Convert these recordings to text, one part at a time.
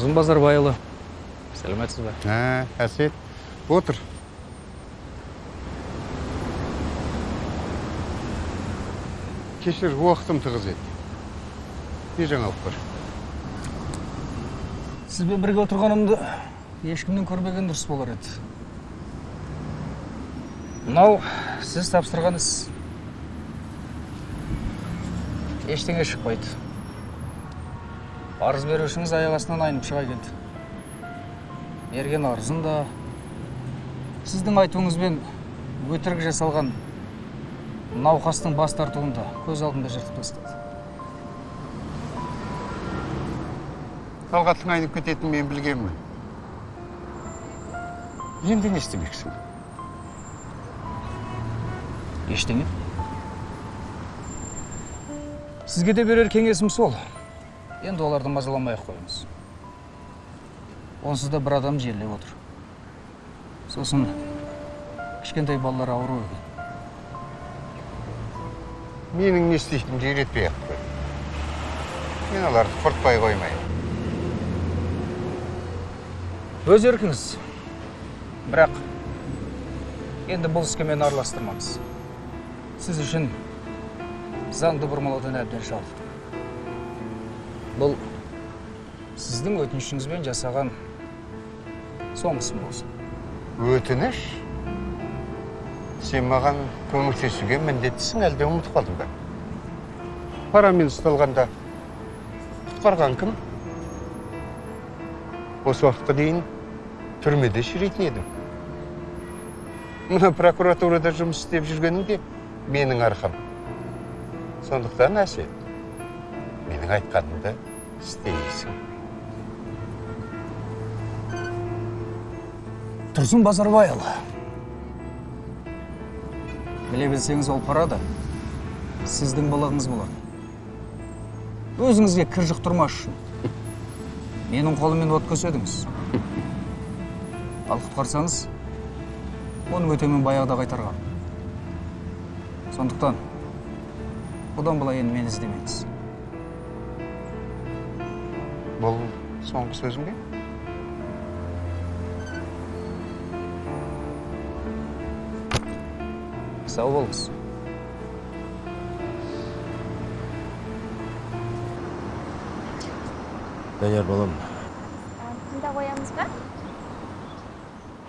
тұрсын базарбайұлы сәлеметсіз бе ә әсет отыр кешір уақытым тығыз еді не жаңалық бар сізбен бірге отырғанымды ешкімнен көрмеген дұрыс болар еді мынау сіз тапсырған іс ештеңе шықпайды арыз берушіңіз аяқ астынан айнып шыға келді. Берген арызын да сіздің айтуыңызбен өтірік жасалған науқастың бас тартуын да көз алдында жыртып тастады. Талғаттың айнып кететінін мен білгенмін. Енді не істемексің ештеңе. Сізге де берер кеңесім сол. Енді оларды мазаламай ақ қойыңыз онсыз да бір адам жерлеп отыр сосын кішкентай балалар ауру екен менің не істейтінімді үйретпей ақ қой мен оларды құртпай қоймаймын өз еркіңіз бірақ енді бұл іске мені араластырмаңыз сіз үшін заңды бұрмалаудан әбден шалдым бұл сіздің өтінішіңізбен жасаған соңғысым болсын. Өтініш сен маған көмектесуге міндеттісің әлде ұмытып қалдың ба? Парамен ұсталғанда құтқарған кім? Осы уақытқа дейін түрмеде шіритін едім. Мына прокуратурада жұмыс істеп жүргенің де менің арқам. Сондықтан әсет менің айтқанымды істейсің тұрсын базарбайұлы. Біле білсеңіз ол пара да сіздің балағыңыз болады өзіңізге кір жұқтырмас үшін. Менің қолыммен от көседіңіз. Ал құтқарсаңыз оның өтемін баяғыда қайтарған. Сондықтан бұдан былай енді мені іздемеңіз. Бұл соңғы сөзің бе сау болыңыз данияр балам тыңдап қоямыз ба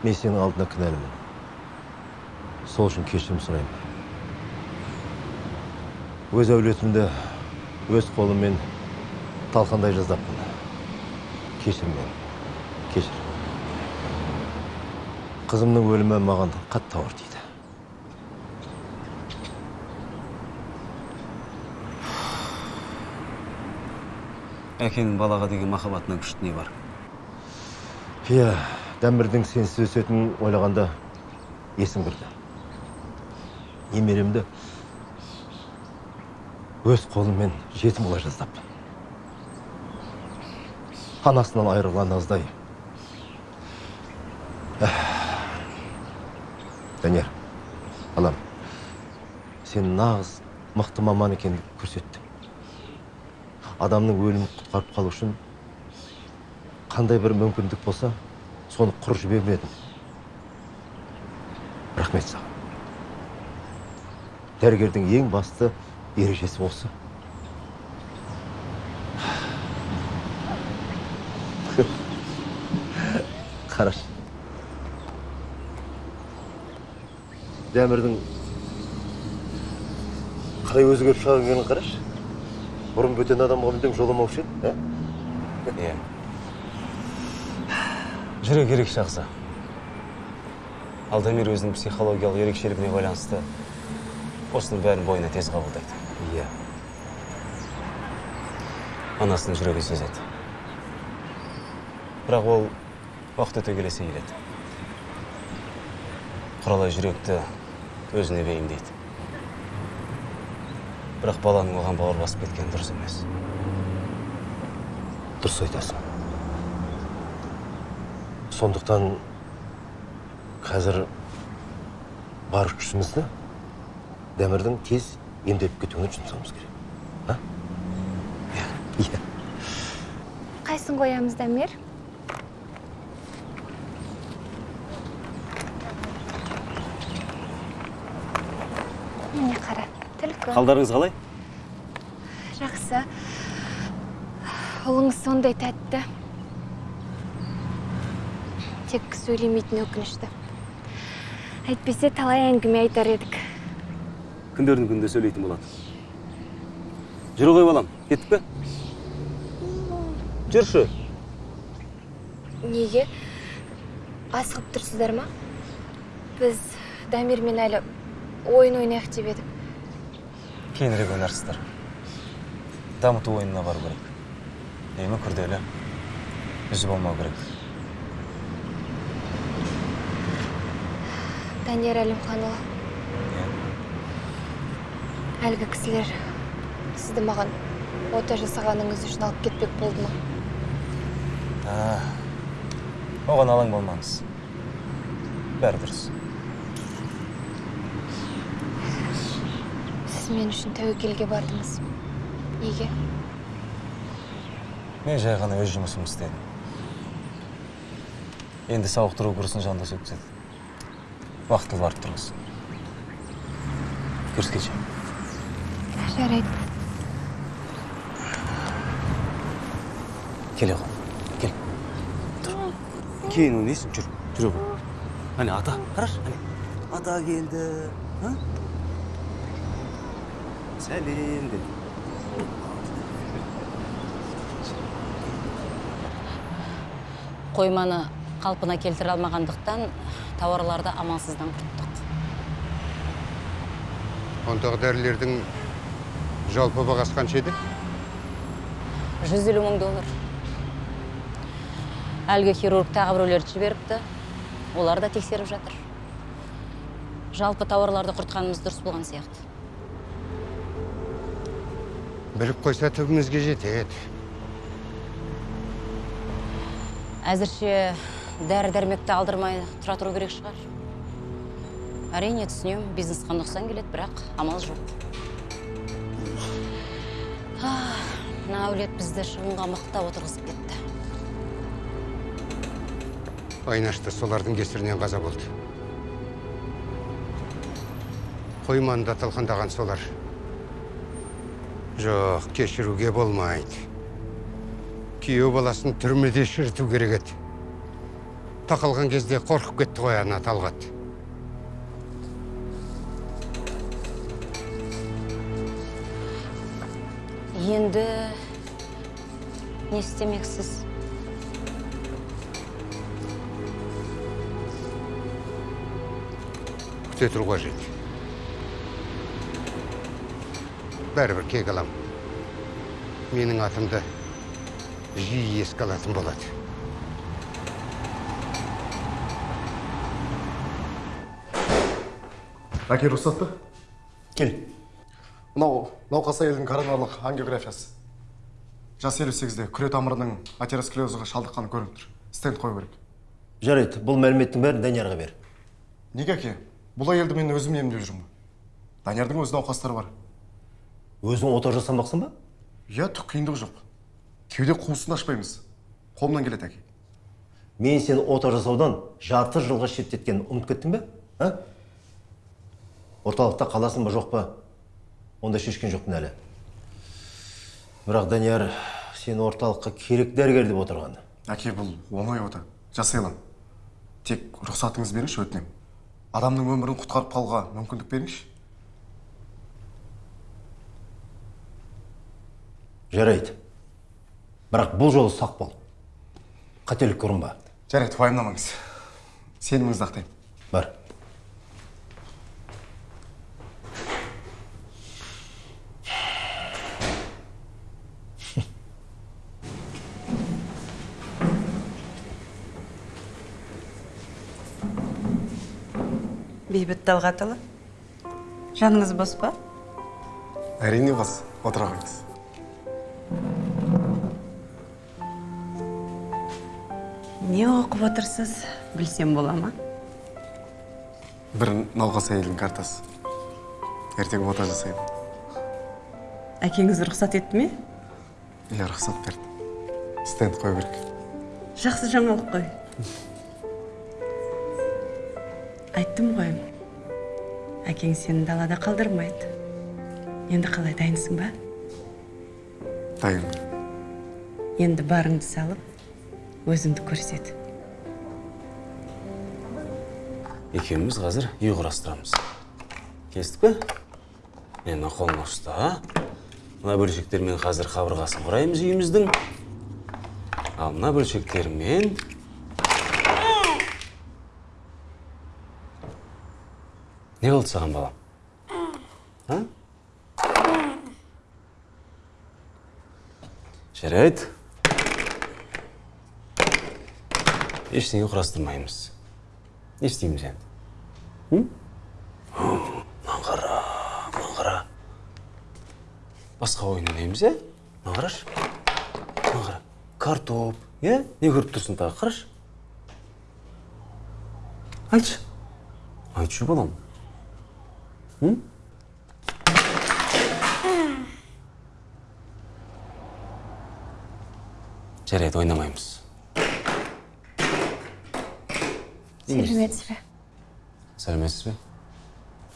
мен сенің алдында кінәлімін сол үшін кешірім сұраймын өз әулетімді өз қолыммен талқандай жаздаппын кешір мені кешір. Қызымның өлімі маған қатты ауыр тиді әкенің балаға деген махаббатынан күшті не бар? Иә дәмірдің сенсіз өсетінін ойлағанда есім кірді. Немеремді өз қолыммен жетім қыла жаздаппын анасынан айырылған аздай данияр балам сен нағыз мықты маман екеніңді көрсеттің адамның өлімін құтқарып қалу үшін қандай бір мүмкіндік болса соны құр жібермедің рахмет саған дәрігердің ең басты ережесі осы қарашы. Дәмірдің қалай өзгеріп шыға келгенін қарашы. Бұрын бөтен адамға мүлдем жоламаушы еді ә? иә жүрек ерекше ағза алдамир өзінің психологиялық ерекшелігіне байланысты осының бәрін бойына тез қабылдайды. Иә анасының жүрегі сезеді бірақ ол уақыт өте келе сейіледі құралай жүректі өзіне бейімдейді бірақ баланың оған бауыр басып кеткені дұрыс емес. Дұрыс айтасың. Сондықтан қазір бар күшімізді дәмірдің тез емделіп кетуіне жұмсауымыз керек. А? Иә. Қайсын қоямыз дамир міне қара түлкі қалдарыңыз қалай? Жақсы. Ұлыңыз сондай тәтті. Тек сөйлемейтін өкінішті. Әйтпесе талай әңгіме айтар едік. Күндердің күнінде сөйлейтін болады. Жүр ғой балам. Кеттік пе? Жүрші неге? Асығып тұрсыздар ма? Біз дамирмен әлі ойын ойнайық деп едік. Кейінірек ойнарсыздар. Дамыту ойынына бару керек. Емі күрделі. Үзі болмау керек. Данияр әлімханұлы. Әлгі кісілер сізді маған ота жасағаныңыз үшін алып кетпек болды ма? Оған алаң болмаңыз. Бәрі дұрыс. Сіз мен үшін тәуекелге бардыңыз. Неге? Мен жай ғана өз жұмысымды істедім. Енді сауықтыру курсын жандос өткізеді уақыты барып тұрыңыз. Көріскенше. Жарайды. Келе ғой кел. Тұр. Кейін ойнайсың. Жүр. Жүре ғой әне ата. Қарашы. Әне. Ата келді? Сәлем деді қойманы қалпына келтіре алмағандықтан тауарларды амалсыздан құрттық ондағы дәрілердің жалпы бағасы қанша еді жүз елу мың доллар әлгі хирург тағы біреулерді жіберіпті олар да тексеріп жатыр жалпы тауарларды құртқанымыз дұрыс болған сияқты біліп қойса түбімізге жетеді әзірше дәрі дәрмекті алдырмай тұра тұру керек шығар. Әрине түсінемін бизнесқа нұқсан келеді бірақ амал жоқ. Мына әулет бізді шығынға мықтап отырғызып кетті. Айнашты солардың кесірінен қаза болды. Қойманы да талқандаған солар. Жоқ кешіруге болмайды. Күйеу баласын түрмеде шіріту керек еді. Тақалған кезде қорқып кетті ғой ана талғат. Енді не істемексіз? Күте тұру қажет. Бәрібір кек алам. Менің атымды жиі еске алатын болады. Әке рұқсат па кел. Мынау науқас әйелдің коронарлық ангиографиясы. Жас елу сегізде күре тамырының атеросклерозға шалдыққаны көрініп тұр. Стенд қою керек. Жарайды бұл мәліметтің бәрін даниярға бер. Неге әке? Бұл әйелді мен өзім емдеп жүрмін. Даниярдың өз науқастары бар. Өзің ота жасамақсың ба? Иә түк қиындығы жоқ. Кеуде қуысын ашпаймыз. Қолымнан келеді әке. Мен сені ота жасаудан жарты жылға шеттеткенін ұмытып кеттің бе? А? Орталықта қаласың ба жоқ па? Онда шешкен жоқпын әлі. Бірақ данияр сені орталыққа керек дәрігер деп отырған. Әке бұл оңай ота. Жасай аламын тек рұқсатыңыз беріңізші өтінемін. Адамның өмірін құтқарып қалуға мүмкіндік беріңізші. Жарайды. Бірақ бұл жолы сақ бол. Қателікке ұрынба жарайды уайымдамаңыз. Сеніміңізді ақтаймын бар. Бейбіт талғатұлы жаныңыз бос па? Әрине бос. Отыра не оқып отырсыз? Білсем бола ма? Бір науқас әйелдің картасы. Ертең ота жасаймын әкеңіз рұқсат етті ме? Иә рұқсат берді. Стенд қою керек. Жақсы жаңалық қой. Айттым ғой. Әкең сені далада қалдырмайды. Енді қалай дайынсың ба? Дайынмын. Енді барыңды салып өзіңді көрсет. Екеуміз қазір үй құрастырамыз келістік пе? Мені қолыңа ұста мына бөлшектермен қазір қабырғасын құраймыз үйіміздің. Ал мына бөлшектермен не болды саған балам? А? Жарайды. Ештеңе құрастырмаймыз. Не істейміз енді? Мынаны қара қара басқа ойын ойнаймыз иә мынаны қарашы қара картоп иә не көріп тұрсың тағы қарашы. Айтшы. Айтшы балам. М? Жарайды ойнамаймыз. Сәлеметсіз бе сәлеметсіз бе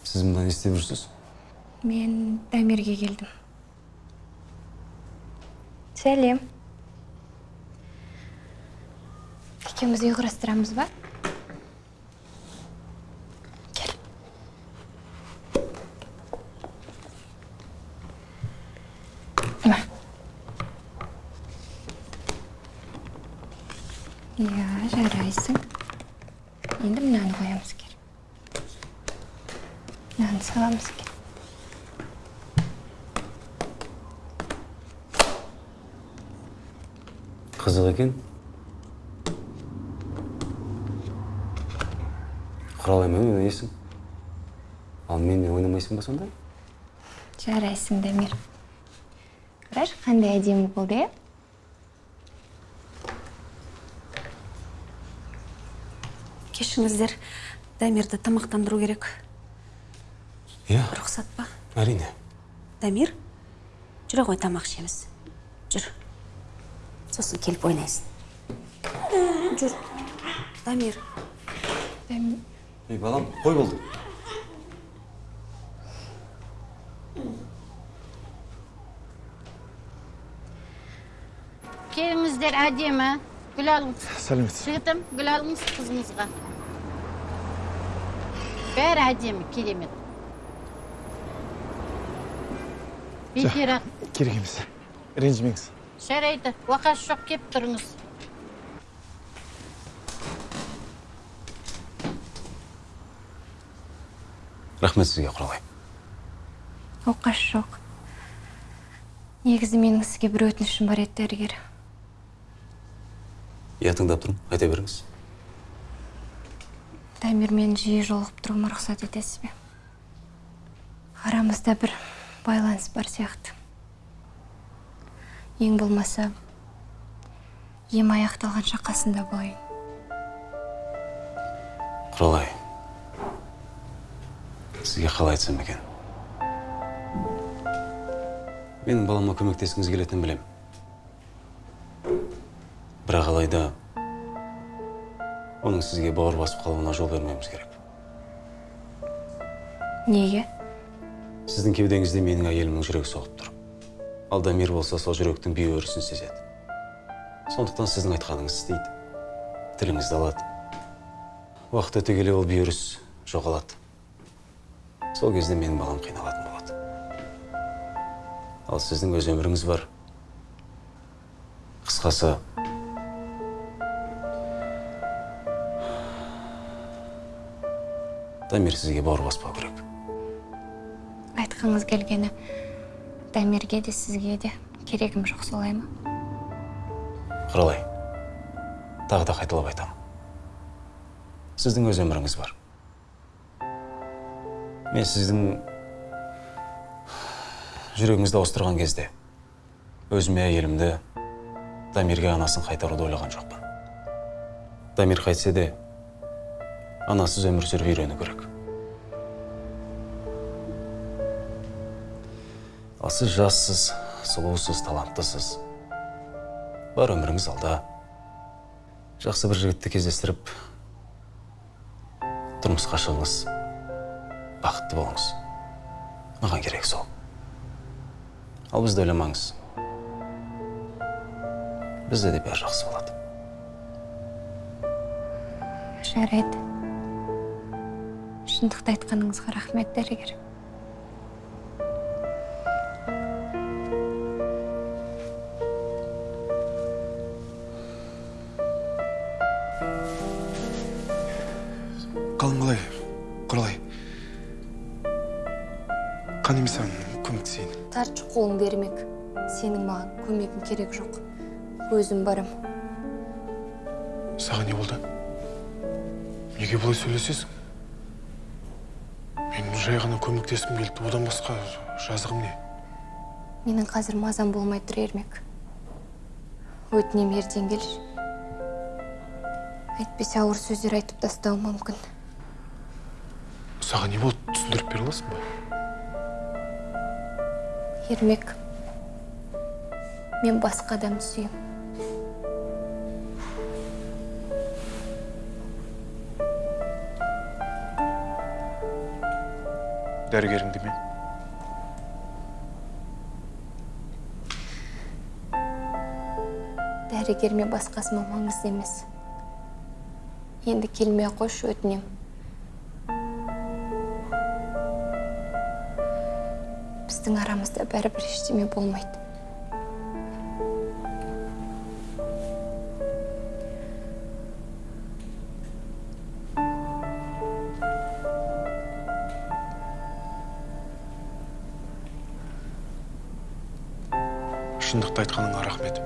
сіз мұнда не істеп жүрсіз мен дамирге келдім сәлем екеуміз үй құрастырамыз ба кел мына иә жарайсың енді мынаны қоямыз кел мынаны саламыз кел қызық екен құралаймен ойнайсың ал менімен ойнамайсың ба сонда жарайсың дамир қарашы иә кешіңіздер дамирді тамақтандыру керек. Иә. Рұқсат па? Әрине. Дамир жүре ғой тамақ ішеміз. Жүр. Сосын келіп ойнайсың. Жүр. Дамир. Дам- ей балам қой болды әдемі гүл алыңыз сәлеметсіз жігітім гүл алыңыз қызыңызға бәрі әдемі керемет бекер ақ керек емес ренжімеңіз жарайды уақасы жоқ кеп тұрыңыз рахмет сізге құралай оқасы жоқ негізі менің сізге бір өтінішім бар еді дәрігер иә тыңдап тұрмын. Айта беріңіз. Дамирмен жиі жолығып тұруыма рұқсат етесіз бе? Арамызда бір байланыс бар сияқты. Ең болмаса ем аяқталғанша қасында болайын. Құралай сізге қалай айтсам екен? Менің балама көмектескіңіз келетінін білем бірақ алайда оның сізге бауыр басып қалуына жол бермеуіміз керек. Неге? Сіздің кеудеңізде менің әйелімнің жүрегі соғып тұр. Ал дамир болса сол жүректің бүй өрісін сезеді. Сондықтан сіздің айтқаныңызды істейді. Тіліңізді алады. Уақыт өте келе ол бүй өріс жоғалады. Сол кезде менің балам қиналатын болады. Ал сіздің өз өміріңіз бар. Қысқасы дамир сізге бауыр баспау керек айтқыңыз келгені дамирге де сізге де керегім жоқ солай ма? Құралай тағы да қайталап айтамын сіздің өз өміріңіз бар. Мен сіздің жүрегіңізді ауыстырған кезде өзіме әйелімді дамирге анасын қайтаруды ойлаған жоқпын. Дамир қайтсе де анасыз өмір сүріп үйрену керек. Ал сіз жассыз сұлусыз таланттысыз. Бар өміріңіз алда. Жақсы бір жігітті кездестіріп тұрмысқа шығыңыз. Бақытты болыңыз. Маған керек сол. Ал бізді ойламаңыз. Бізде де бәрі жақсы болады. Жарайды. Шындықты айтқаныңызға рахмет дәрігер. Қалың қалай құралай. Қан емес саған көмектесейін. Тартшы қолыңды ермек сенің маған көмегің керек жоқ. Өзім барам. Саған не болды? Неге бұлай сөйлесесің? Жай ғана көмектескім келді. Одан басқа жазығым не? Менің қазір мазам болмай тұр ермек. Өтінем ертең келші әйтпесе ауыр сөздер айтып тастауым мүмкін. Саған не болды? Түсіндіріп бере аласың ба? Ермек мен басқа адамды сүйемін. Дәрігеріңді ме дәрігер ме басқасы ма маңызды емес енді келмей ақ қойшы біздің арамызда бәрібір ештеме болмайды шындықты айтқаныңа рахмет.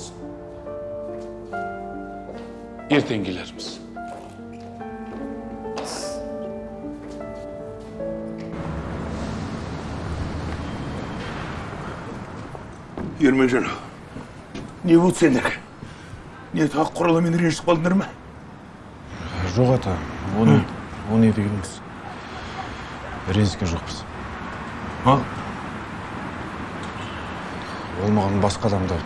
Алсын ертең келерміз ермелжан не болды сендерге не тағы құраламен ренжісіп қалдыңдар ма жоқ ата оны оны не дегеніңіз ренжіскен жоқпыз ал ол маған басқа адамды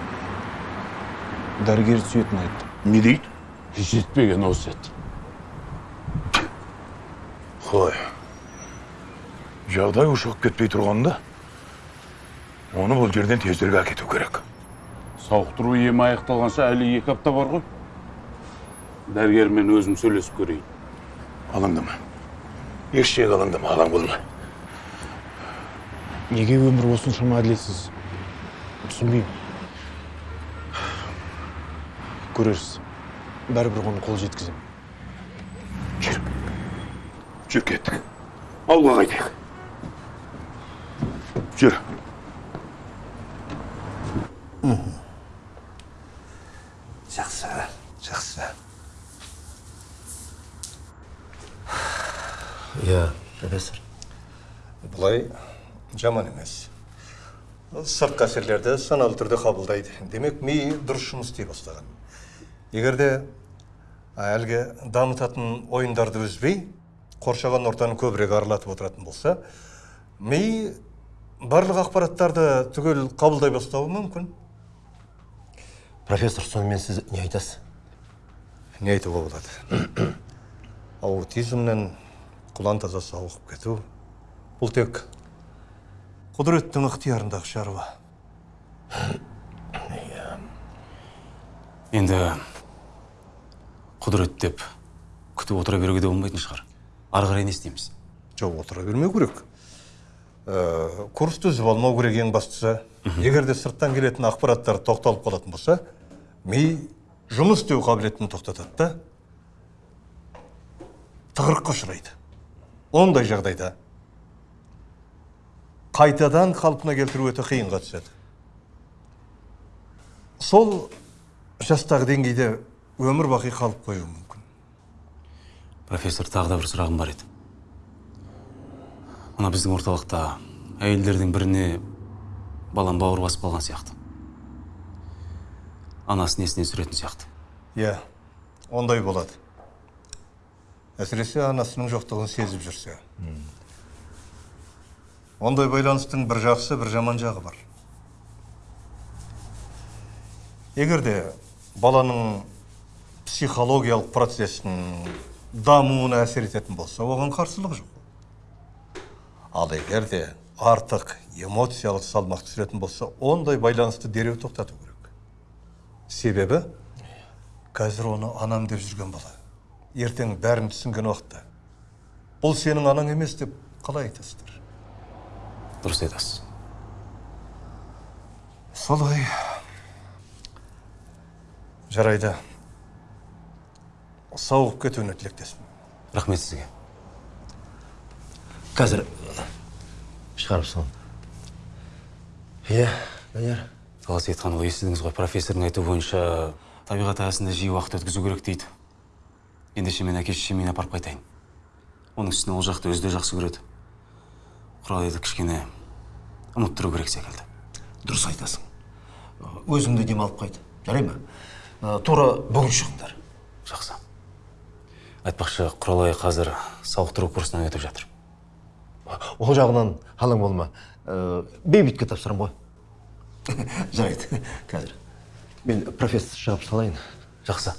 дәрігер сүйетінін айтты не дейді? Жетпеген осы еді қой жағдай ушығып кетпей тұрғанда оны бұл жерден тезірек әкету керек. Сауықтыру емі аяқталғанша әлі екі апта бар ғой. Дәрігермен өзім сөйлесіп көрейін. Алаңдама ештеңеге алаңдама ағаң болма неге өмір осыншама әділетсіз? Түсінбеймін. Көрерсіз. Бәрібір оны қол жеткіземін. Жүр жүр кеттік ауылға қайтайық. Жүр. Жақсы жақсы. Иә профессор. Бұлай жаман емес. Сыртқы әсерлерді саналы түрде қабылдайды. Демек ми дұрыс жұмыс істей бастаған. Егер де әлгі дамытатын ойындарды үзбей қоршаған ортаны көбірек аралатып отыратын болса ми барлық ақпараттарды түгел қабылдай бастауы мүмкін. Профессор сонымен сіз не айтасыз? Не айтуға болады. Аутизмнен құлан таза сауығып кету бұл тек құдіреттің ықтиярындағы шаруа. Енді құдірет деп күтіп отыра беруге де болмайтын шығар. Ары қарай не істейміз? Жоқ отыра бермеу керек. Ә, курсты үзіп алмау керек ең бастысы. Егер де сырттан келетін ақпараттар тоқталып қалатын болса ми жұмыс істеу қабілетін тоқтатады да тығырыққа ұшырайды. Ондай жағдайда қайтадан қалпына келтіру өте қиынға түседі. Сол жастағы деңгейде өмір бақи қалып қоюы мүмкін. Профессор тағы да бір сұрағым бар еді. Мына біздің орталықта әйелдердің біріне балам бауыр басып қалған сияқты. Анасын есіне түсіретін сияқты. Иә ондай болады. Әсіресе анасының жоқтығын сезіп жүрсе. Ондай байланыстың бір жақсы бір жаман жағы бар. Егер де баланың психологиялық процесінің дамуына әсер ететін болса оған қарсылық жоқ. Ал егер де артық эмоциялық салмақ түсіретін болса ондай байланысты дереу тоқтату керек. Себебі қазір оны анам деп жүрген бала. Ертең бәрін түсінген уақытта. Бұл сенің анаң емес деп қалай айтасыздар? Дұрыс айтасыз. Солай. Жарайды. Сауығып кетуіне тілектеспін. Рахмет сізге. Қазір шығарып салам. Иә данияр. Талас сейітханұлы естідіңіз ғой профессордың айтуы бойынша табиғат аясында жиі уақыт өткізу керек дейді. Ендеше мен әке шешеме апарып қайтайын. Оның үстіне ол жақты өзі де жақсы көреді. Құралайды кішкене ұмыттыру керек секілді. Дұрыс айтасың. Өзіңді демалып қайт. Жарай ма? Ә, тура бүгін шығыңдар жақсы. Айтпақшы құралай қазір сауықтыру курсынан өтіп жатыр. Ол жағынан алаң болма. Ә, бейбітке тапсырамын ғой. Жарайды қазір. Мен профессор шығарып салайын. Жақсы.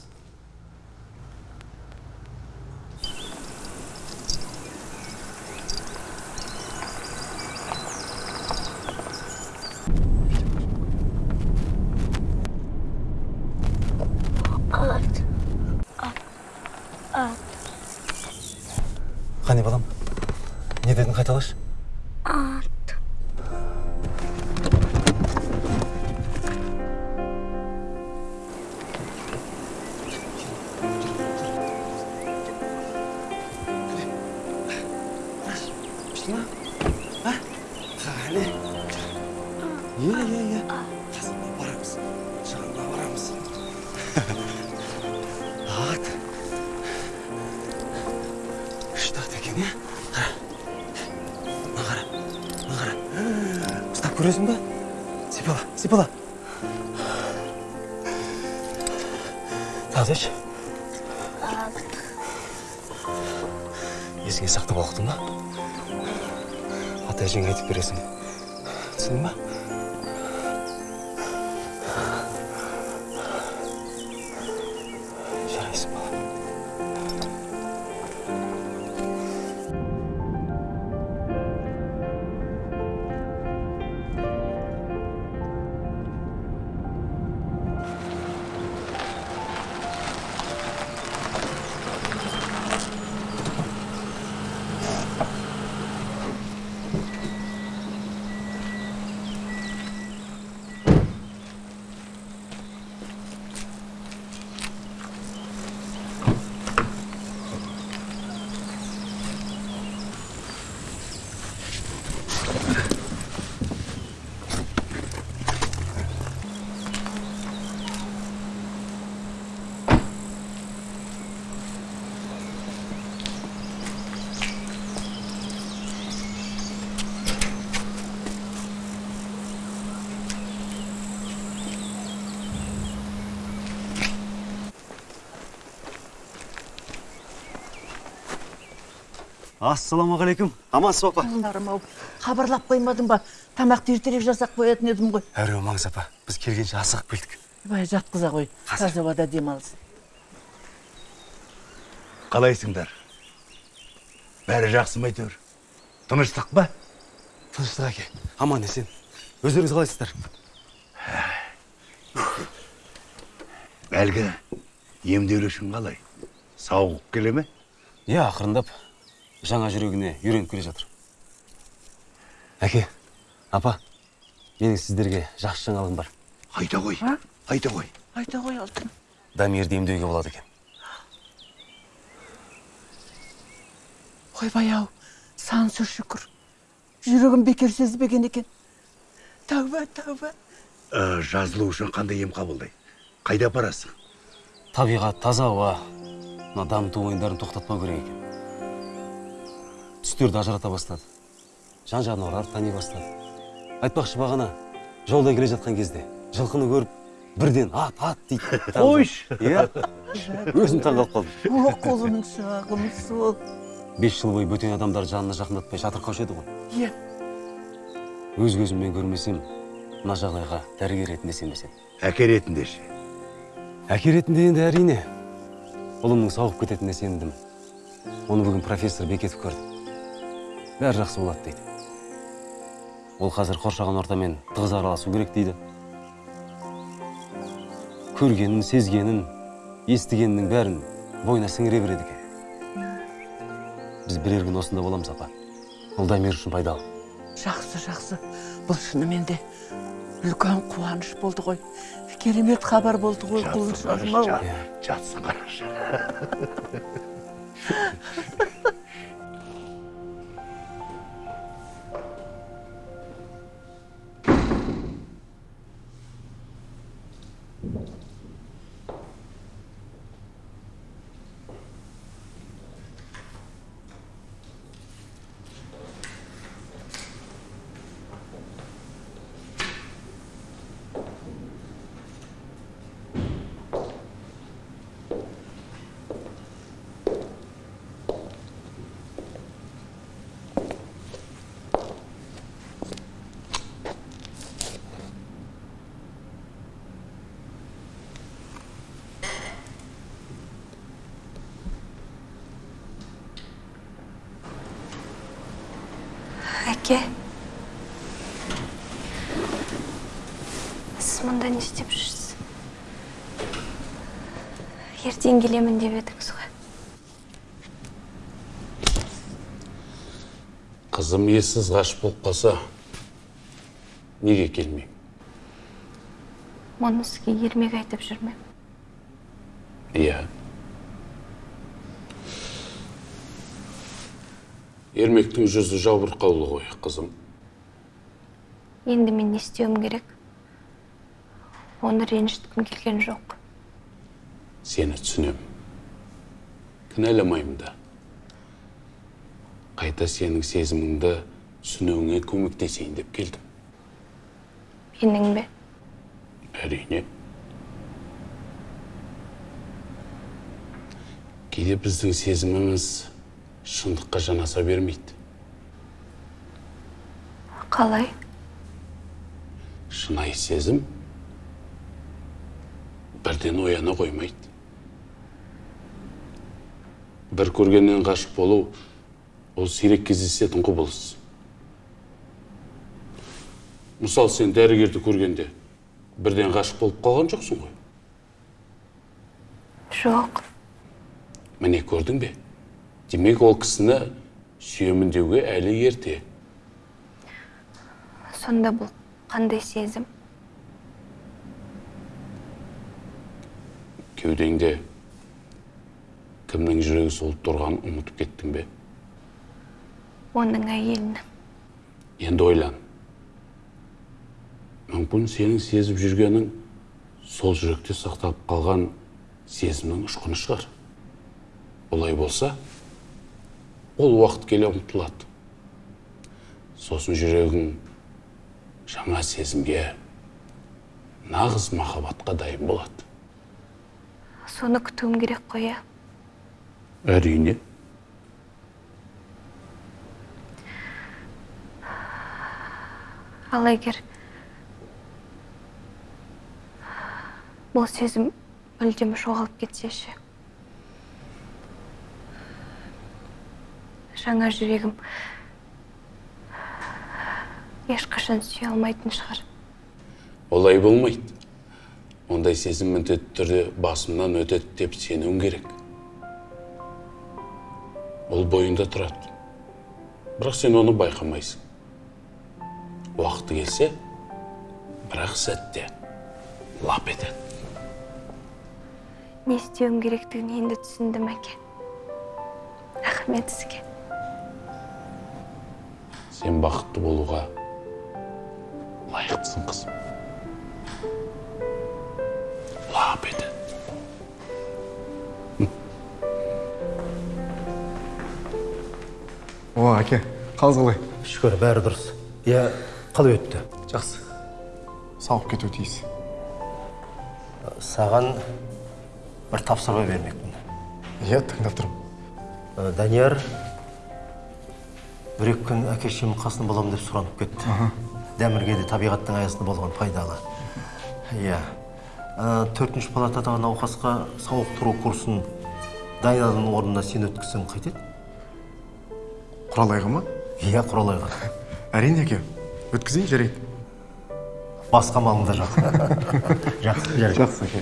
Есіңе сақтап ұқтың ба? Ата әжеңе айтып бересің. Түсіндің ба? Ассалаумағалейкум. Амансыз ба апа. Жарым ау. Хабарлап қоймадың ба? Тамақты ертерек жасап қоятын едім ғой. Әреу маңыз апа. Біз келгенше асығып келдік. Бай жатқыза ғой. Таза ауада демалыс қалайсыңдар? Бәрі жақсы ма әйтеуір? Тыныштық па? Тыныштық әке. Аман есен. Өздеріңіз қалайсыздар? Әлгі емделушің қалай? Сауығып келе ме? Иә ақырындап. Жаңа жүрегіне үйреніп келе жатыр. Әке апа менің сіздерге жақсы жаңалығым бар. Айта ғой айта ғой айта ғой алтын. Дамирді емдеуге болады екен. Ойбай ау сансыз шүкір. Жүрегім бекер сезбеген екен. Тәуба тәуба Ә, жазылу үшін қандай ем қабылдайды қайда апарасың? Табиғат таза ауа. Мына дамыту ойындарын тоқтатпау керек екен. Түстерді ажырата бастады. Жан жануарлар тани бастады. Айтпақшы бағана жолда келе жатқан кезде жылқыны көріп бірден ат ат дейді. Қойшы иә. Өзім таңқалып қалдым о қолының шағым сол бес жыл бойы бөтен адамдарды жанына жақындатпай жатырқаушы еді ғой. Иә. Өз көзіммен көрмесем мына жағдайға дәрігер ретінде сенбес едім әке ретінде ше? Әке ретінде енді әрине. Ұлымның сауығып кететініне сендім. Оны бүгін профессор бекетов көрді. Бәрі жақсы болады дейді. Ол қазір қоршаған ортамен тығыз араласу керек дейді. Көргенін сезгенін естігенінің бәрін бойына сіңіре береді екен. Біз бірер күн осында боламыз апа. Ол дамир үшін пайдалы. Жақсы жақсы. Бұл шынымен де үлкен қуаныш болды ғой. Керемет хабар болды ғой құлыншағым ау жатсын қарашы. әке сіз мұнда не істеп жүрсіз ертең келемін деп едіңіз ғой қызым ессіз ғашық болып қалса неге келмеймін? Мұны сізге ермек айтып жүрмем иә. Ермектің жүзі жабырқаулы ғой қызым. Енді мен не істеуім керек? Оны ренжіткім келген жоқ. Сені түсінемін кінәламаймын да. Қайта сенің сезіміңді түсінуіңе көмектесейін деп келдім. Менің бе? Әрине. Кейде біздің сезіміміз шындыққа жанаса бермейді. Қалай? Шынайы сезім бірден ояна қоймайды. Бір көргеннен ғашық болу ол сирек кездесетін құбылыс. Мысалы сен дәрігерді көргенде бірден ғашық болып қалған жоқсың ғой? Жоқ. Міне көрдің бе? Демек ол кісіні сүйемін деуге әлі ерте. Сонда бұл қандай сезім? Кеудеңде кімнің жүрегі солып тұрғанын ұмытып кеттің бе? Оның әйелінің. Енді ойлан. Мүмкін сенің сезіп жүргенің сол жүректе сақталып қалған сезімнің ұшқыны шығар. Олай болса ол уақыт келе ұмытылады сосын жүрегің жаңа сезімге нағыз махаббатқа дайын болады. Соны күтуім керек қой иә? Әрине. Ал егер бұл сезім мүлдем жоғалып кетсе ше? Жаңа жүрегім. Ешқашан сүйе алмайтын шығар. Олай болмайды. Ондай сезім міндетті түрде басымнан өтеді деп сенуің керек. Ол бойыңда тұрады. Бірақ сен оны байқамайсың. Уақыты келсе бірақ сәтте лап етеді. Не істеуім керектігін енді түсіндім әке. Рахмет сізге. Сен бақытты болуға лайықтысың қызым. Лап етеді о әке қалыңыз қалай? Шүкір бәрі дұрыс. Иә қалай өтті? Жақсы. Сауығып кетуі тиіс. Саған бір тапсырма бермекпін. Иә тыңдап тұрмын. Данияр бір екі күн әке шешемнің қасында боламын деп сұранып кетті. Дәмірге де табиғаттың аясында болған пайдалы. Иә. Ә, төртінші палатадағы науқасқа сауықтыру курсын дайнаның орнына сен өткізсең қайтеді? Құралайға ма? Иә құралайға. Әрине әке. Өткізейін жарайды. Басқа малыңда жоқ жақсы жарайды. Жақсы әке.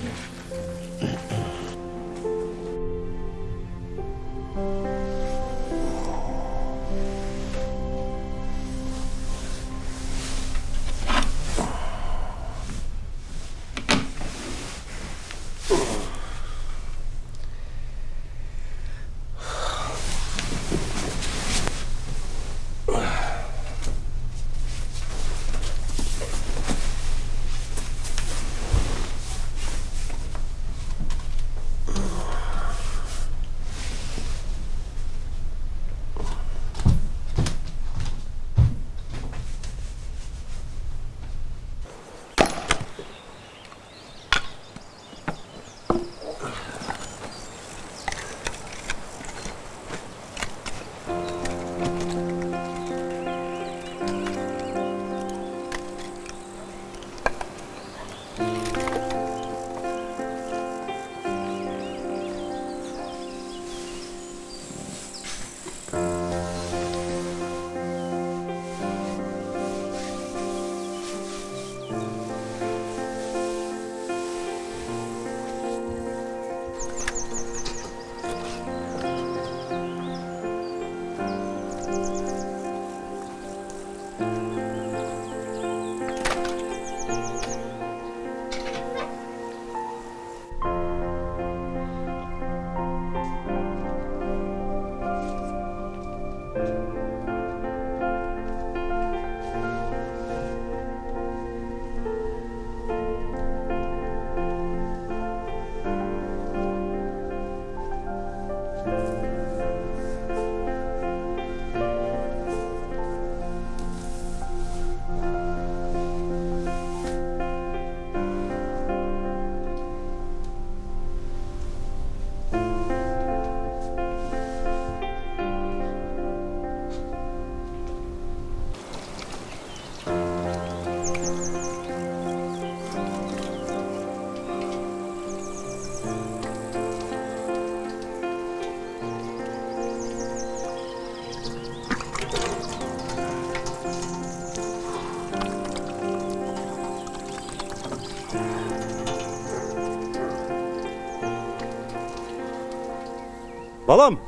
Балам!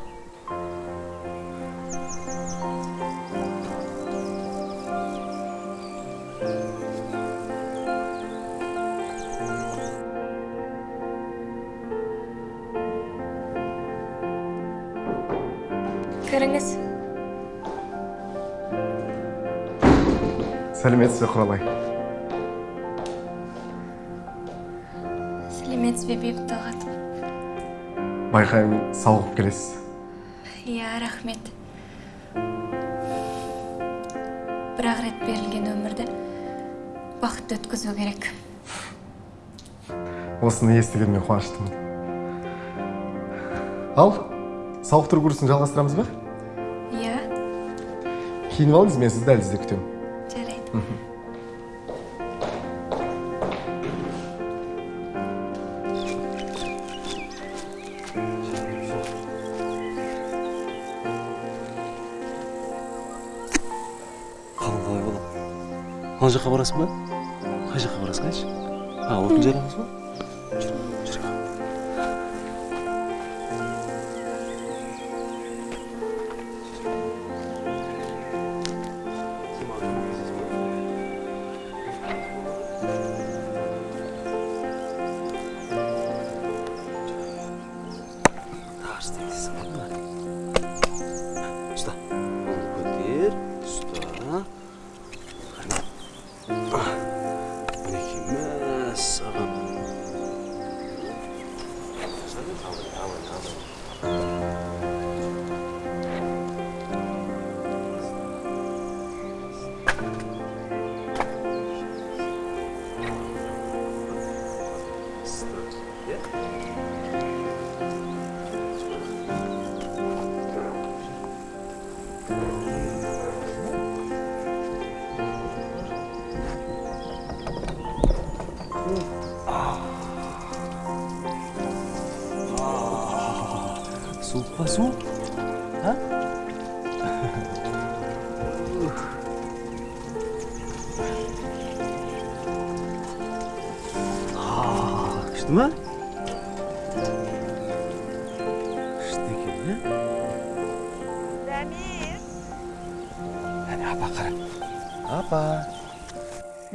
Кіріңіз сәлеметсіз бе құралай. Сәлеметсіз бе бейбіт талғат. Байқаймын сауығып келесіз. Иә рахмет. Бір ақ рет берілген өмірді бақытты өткізу керек. Осыны естігеніме қуаныштымын. Ал сауықтыру курсын жалғастырамыз ба? Иә. Киініп алыңыз мен сізді дәлізде күтемін. Жарайды. Жаққа барасың ба қай жаққа барасың айтшы а отын жарамыз ба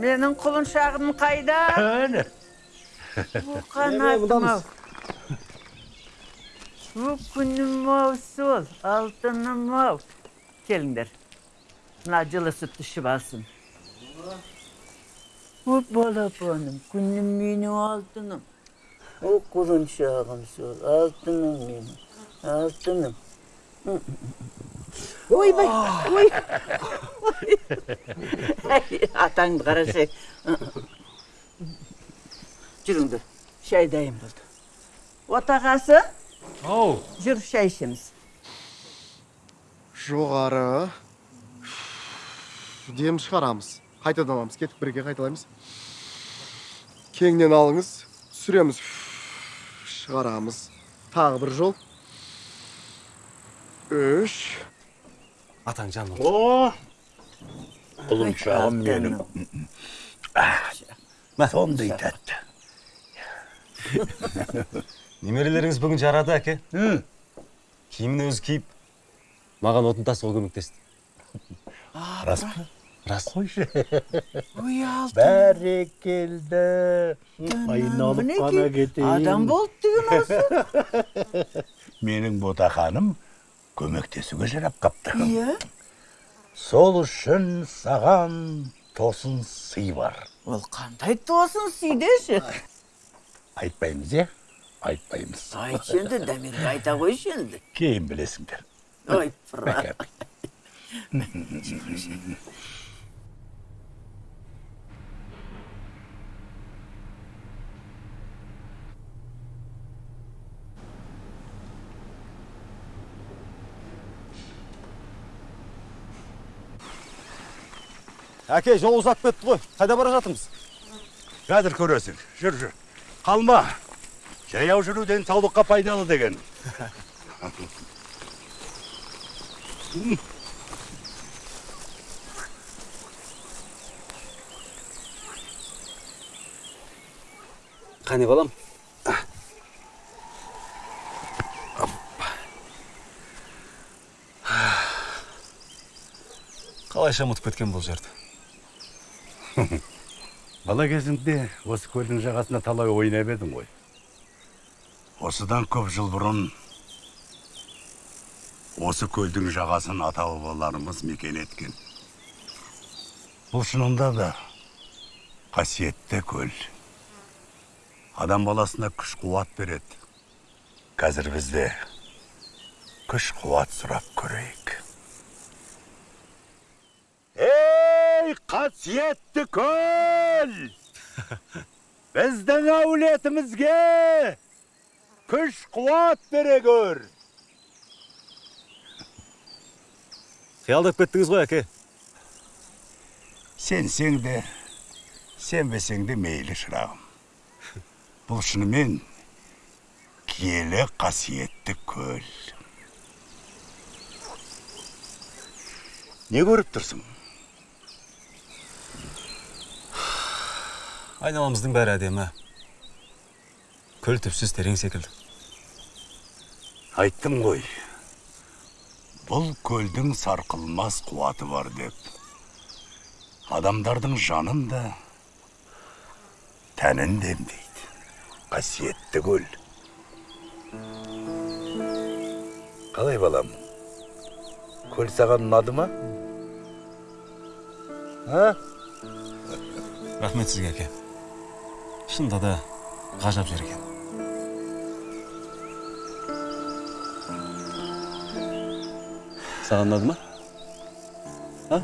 Менің құлыншағым қайда? Әне. Қанатым ау. Бұл күнім ау сол, алтыным ау. Келіңдер. Мына жылы сүт ішіп алсын. Бұл балапаным, күнім менің алтыным. О, құлыншағым сол, алтыным менің, алтыным. Ойбай, ой. Атаңды қарашы. Жүріңдер, шай дайын болды. Отағасы? Ау. Жүр, шай ішеміз. жоғары дем шығарамыз қайтадан аламыз кетіп бірге қайталаймыз кеңінен алыңыз түсіреміз шығарамыз тағы бір жол үш Атаң жаным. О! Құлыншағым менің. Сондай тәтті. Немерелеріңіз бүгін жарады, әке. Киімін өзі киіп, маған отын тасуға көмектесті. Рас па? Рас. Қойшы. Ой, алтын. Бәрекелді. Айналып қана кетейін. Адам болды деген осы. Менің ботақаным көмектесуге жарап қапты. Иә? Сол үшін саған тосын сый бар. Ол қандай тосын сый деші? Айтпаймыз, е? Айтпаймыз. Айтшы енді, Дәмерге айта қойшы енді. Кейін білесіңдер. Ой. Әке, жол ұзап кетті ғой. Қайда бара жатырмыз? Қазір көресің. Жүр, жүр. Қалма. Жаяу жүру денсаулыққа пайдалы деген. Қане балам? Қалайша ұмытып кеткен бұл жерді? Бала кезіңде осы көлдің жағасында талай ойнап едің ғой. Осыдан көп жыл бұрын осы көлдің жағасын ата бабаларымыз мекен еткен. Бұл шынында да қасиетті көл. Адам баласына күш қуат береді. Қазір бізде күш қуат сұрап көрейік. Қасиетті көл! Біздің әулетімізге күш қуат бере көр. Қиялдап кеттіңіз ғой, әке. Сенсең де, сенбесең де мейлі шырағым. Бұл шынымен киелі қасиетті көл. Не көріп тұрсың? Айналамыздың бәрі әдемі. көл түпсіз терең секілді айттым ғой бұл көлдің сарқылмас қуаты бар деп адамдардың жанын да тәнін де емдейді қасиетті көл қалай балам көл саған ұнады ма а рахмет сізге әке шынында да ғажап жер екен. Саған ұнады ма? А?